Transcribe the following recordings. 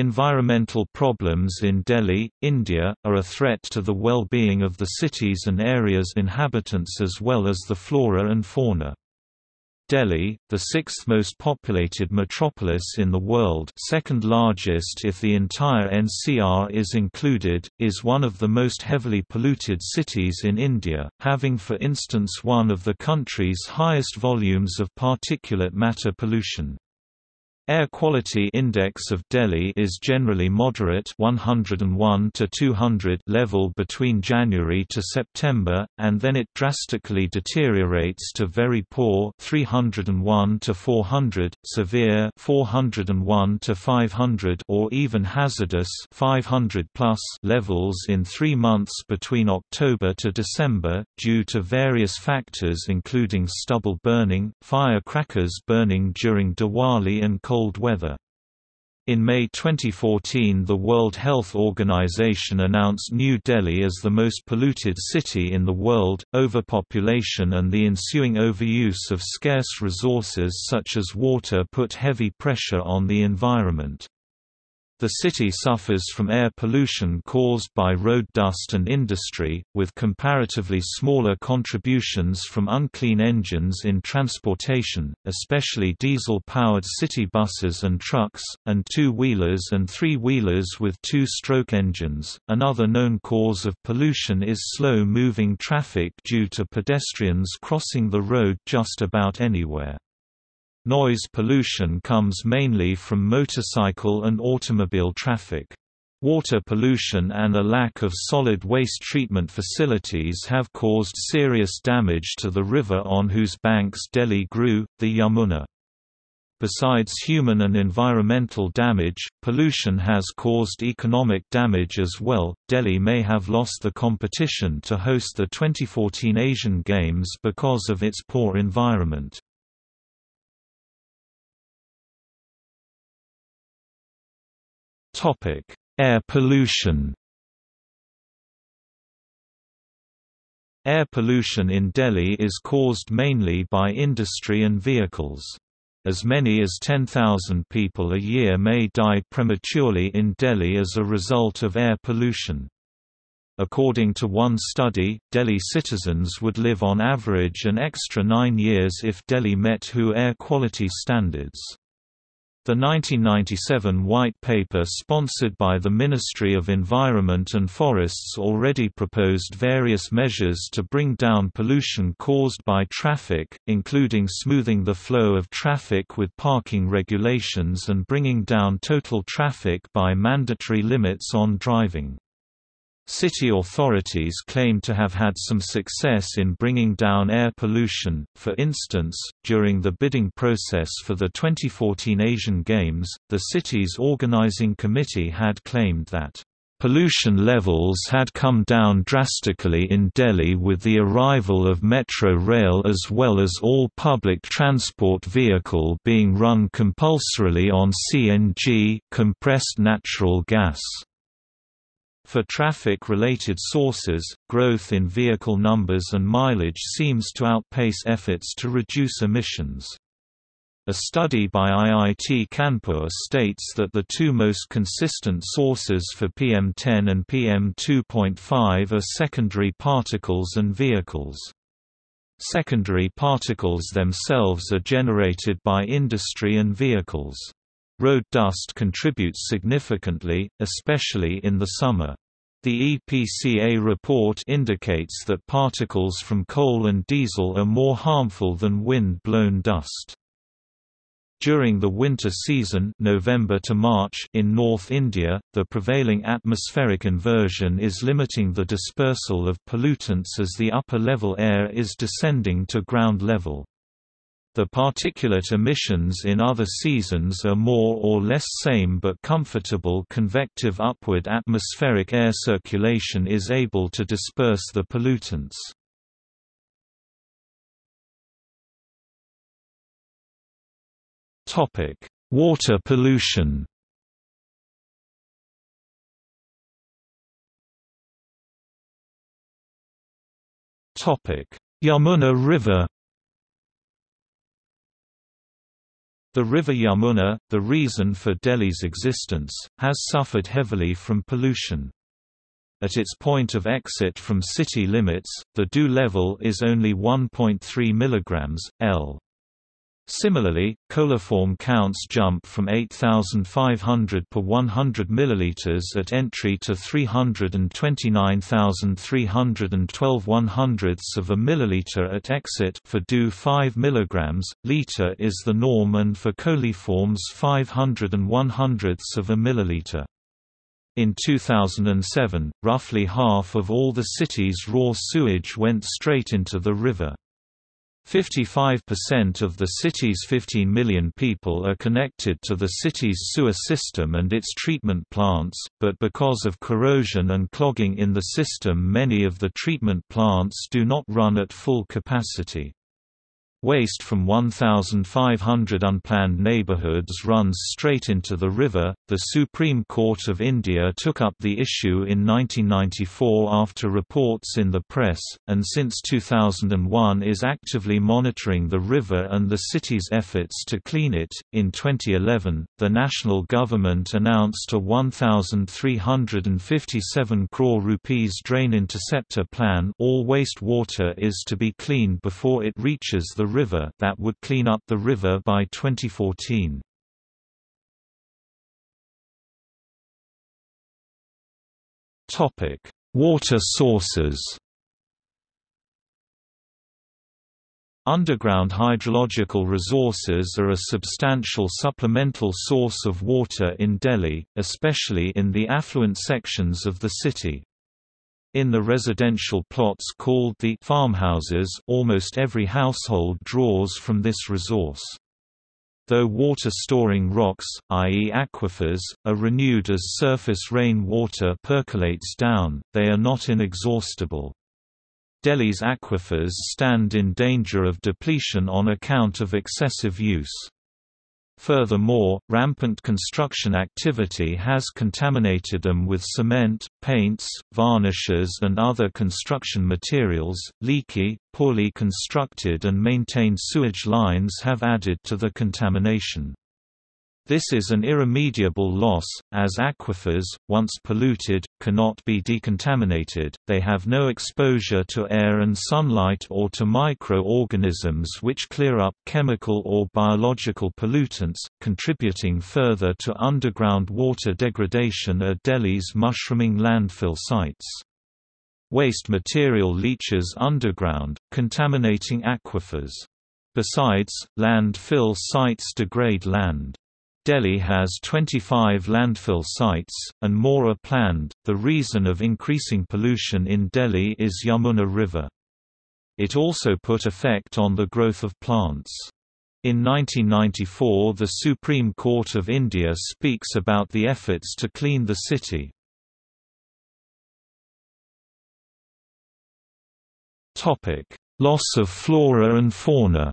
Environmental problems in Delhi, India, are a threat to the well-being of the cities and area's inhabitants as well as the flora and fauna. Delhi, the sixth most populated metropolis in the world second largest if the entire NCR is included, is one of the most heavily polluted cities in India, having for instance one of the country's highest volumes of particulate matter pollution. Air quality index of Delhi is generally moderate 101 to 200 level between January to September and then it drastically deteriorates to very poor 301 to 400, severe 401 to 500 or even hazardous 500 plus levels in 3 months between October to December due to various factors including stubble burning, firecrackers burning during Diwali and cold cold weather. In May 2014 the World Health Organization announced New Delhi as the most polluted city in the world. Overpopulation and the ensuing overuse of scarce resources such as water put heavy pressure on the environment. The city suffers from air pollution caused by road dust and industry, with comparatively smaller contributions from unclean engines in transportation, especially diesel-powered city buses and trucks, and two-wheelers and three-wheelers with two-stroke engines. Another known cause of pollution is slow-moving traffic due to pedestrians crossing the road just about anywhere. Noise pollution comes mainly from motorcycle and automobile traffic. Water pollution and a lack of solid waste treatment facilities have caused serious damage to the river on whose banks Delhi grew, the Yamuna. Besides human and environmental damage, pollution has caused economic damage as well. Delhi may have lost the competition to host the 2014 Asian Games because of its poor environment. Topic: Air pollution. Air pollution in Delhi is caused mainly by industry and vehicles. As many as 10,000 people a year may die prematurely in Delhi as a result of air pollution. According to one study, Delhi citizens would live on average an extra nine years if Delhi met WHO air quality standards. The 1997 White Paper sponsored by the Ministry of Environment and Forests already proposed various measures to bring down pollution caused by traffic, including smoothing the flow of traffic with parking regulations and bringing down total traffic by mandatory limits on driving. City authorities claim to have had some success in bringing down air pollution, for instance, during the bidding process for the 2014 Asian Games, the city's organizing committee had claimed that Pollution levels had come down drastically in Delhi with the arrival of metro rail as well as all public transport vehicle being run compulsorily on CNG compressed natural gas. For traffic-related sources, growth in vehicle numbers and mileage seems to outpace efforts to reduce emissions. A study by IIT Kanpur states that the two most consistent sources for PM10 and PM2.5 are secondary particles and vehicles. Secondary particles themselves are generated by industry and vehicles. Road dust contributes significantly, especially in the summer. The EPCA report indicates that particles from coal and diesel are more harmful than wind-blown dust. During the winter season November to March in North India, the prevailing atmospheric inversion is limiting the dispersal of pollutants as the upper-level air is descending to ground level. The particulate emissions in other seasons are more or less same but comfortable convective upward atmospheric air circulation is able to disperse the pollutants. Water pollution Yamuna River The river Yamuna, the reason for Delhi's existence, has suffered heavily from pollution. At its point of exit from city limits, the DO level is only 1.3 mg, L. Similarly, coliform counts jump from 8,500 per 100 ml at entry to 329,312 100ths of a milliliter at exit for DO 5 mg, liter is the norm and for coliforms 500 and 100ths of a milliliter. In 2007, roughly half of all the city's raw sewage went straight into the river. 55% of the city's 15 million people are connected to the city's sewer system and its treatment plants, but because of corrosion and clogging in the system many of the treatment plants do not run at full capacity. Waste from 1,500 unplanned neighbourhoods runs straight into the river. The Supreme Court of India took up the issue in 1994 after reports in the press, and since 2001 is actively monitoring the river and the city's efforts to clean it. In 2011, the national government announced a 1,357 crore rupees drain interceptor plan. All wastewater is to be cleaned before it reaches the river that would clean up the river by 2014. Topic: Water sources. Underground hydrological resources are a substantial supplemental source of water in Delhi, especially in the affluent sections of the city. In the residential plots called the farmhouses almost every household draws from this resource. Though water-storing rocks, i.e. aquifers, are renewed as surface rain water percolates down, they are not inexhaustible. Delhi's aquifers stand in danger of depletion on account of excessive use. Furthermore, rampant construction activity has contaminated them with cement, paints, varnishes and other construction materials. Leaky, poorly constructed and maintained sewage lines have added to the contamination. This is an irremediable loss, as aquifers, once polluted, cannot be decontaminated, they have no exposure to air and sunlight or to microorganisms which clear up chemical or biological pollutants, contributing further to underground water degradation at Delhi's mushrooming landfill sites. Waste material leaches underground, contaminating aquifers. Besides, landfill sites degrade land. Delhi has 25 landfill sites, and more are planned. The reason of increasing pollution in Delhi is Yamuna River. It also put effect on the growth of plants. In 1994 the Supreme Court of India speaks about the efforts to clean the city. Loss of flora and fauna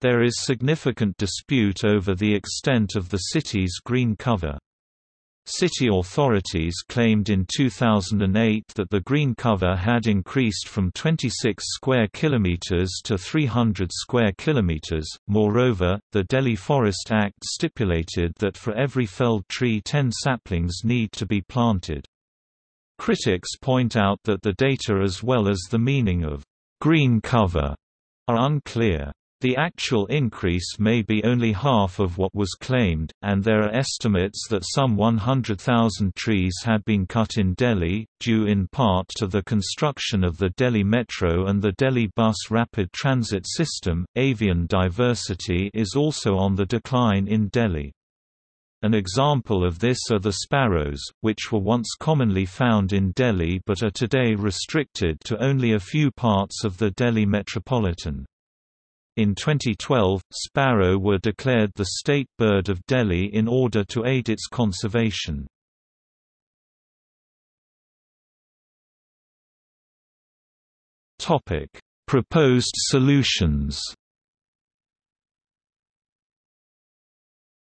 There is significant dispute over the extent of the city's green cover. City authorities claimed in 2008 that the green cover had increased from 26 square kilometers to 300 square kilometers. Moreover, the Delhi Forest Act stipulated that for every felled tree 10 saplings need to be planted. Critics point out that the data as well as the meaning of green cover are unclear. The actual increase may be only half of what was claimed, and there are estimates that some 100,000 trees had been cut in Delhi, due in part to the construction of the Delhi Metro and the Delhi Bus Rapid Transit System. Avian diversity is also on the decline in Delhi. An example of this are the sparrows, which were once commonly found in Delhi but are today restricted to only a few parts of the Delhi metropolitan. In 2012, sparrow were declared the state bird of Delhi in order to aid its conservation. Topic: Proposed solutions.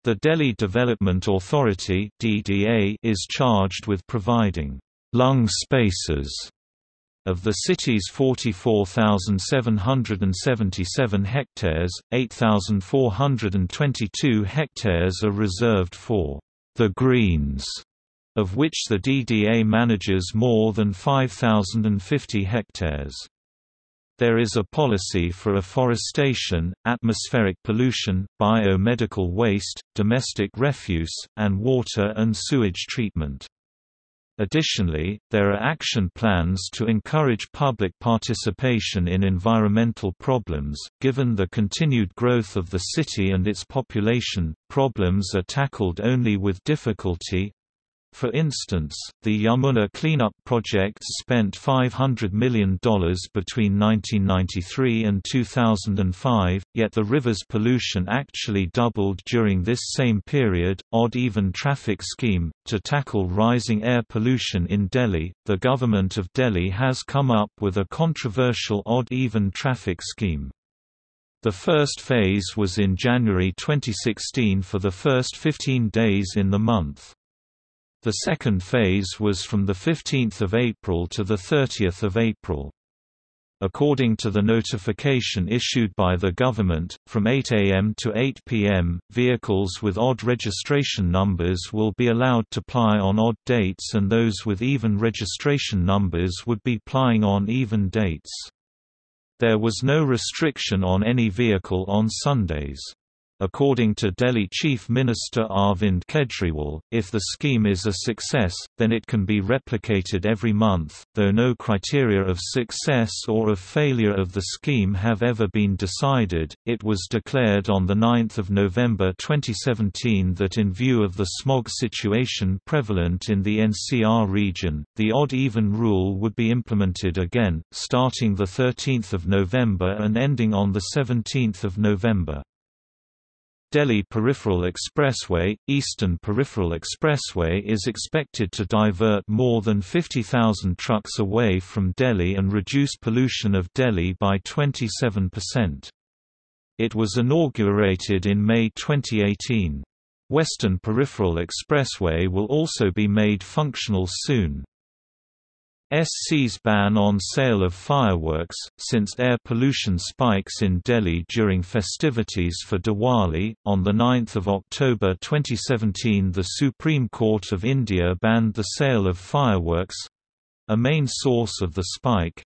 The Delhi Development Authority (DDA) is charged with providing lung spaces Of the city's 44,777 hectares, 8,422 hectares are reserved for the Greens, of which the DDA manages more than 5,050 hectares. There is a policy for afforestation, atmospheric pollution, biomedical waste, domestic refuse, and water and sewage treatment. Additionally, there are action plans to encourage public participation in environmental problems. Given the continued growth of the city and its population, problems are tackled only with difficulty, for instance, the Yamuna cleanup project spent $500 million between 1993 and 2005, yet the river's pollution actually doubled during this same period. Odd even traffic scheme To tackle rising air pollution in Delhi, the government of Delhi has come up with a controversial odd even traffic scheme. The first phase was in January 2016 for the first 15 days in the month. The second phase was from 15 April to 30 April. According to the notification issued by the government, from 8 am to 8 pm, vehicles with odd registration numbers will be allowed to ply on odd dates and those with even registration numbers would be plying on even dates. There was no restriction on any vehicle on Sundays. According to Delhi Chief Minister Arvind Kejriwal, if the scheme is a success, then it can be replicated every month, though no criteria of success or of failure of the scheme have ever been decided. It was declared on 9 November 2017 that in view of the smog situation prevalent in the NCR region, the odd-even rule would be implemented again, starting 13 November and ending on 17 November. Delhi Peripheral Expressway – Eastern Peripheral Expressway is expected to divert more than 50,000 trucks away from Delhi and reduce pollution of Delhi by 27%. It was inaugurated in May 2018. Western Peripheral Expressway will also be made functional soon. SC's ban on sale of fireworks, since air pollution spikes in Delhi during festivities for Diwali. On 9 October 2017 the Supreme Court of India banned the sale of fireworks a main source of the spike.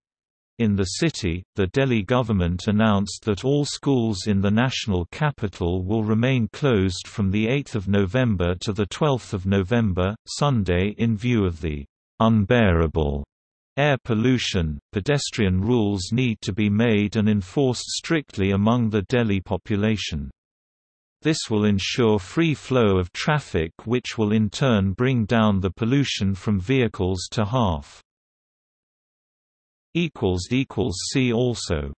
In the city, the Delhi government announced that all schools in the national capital will remain closed from 8 November to 12 November, Sunday in view of the unbearable air pollution, pedestrian rules need to be made and enforced strictly among the Delhi population. This will ensure free flow of traffic which will in turn bring down the pollution from vehicles to half. See also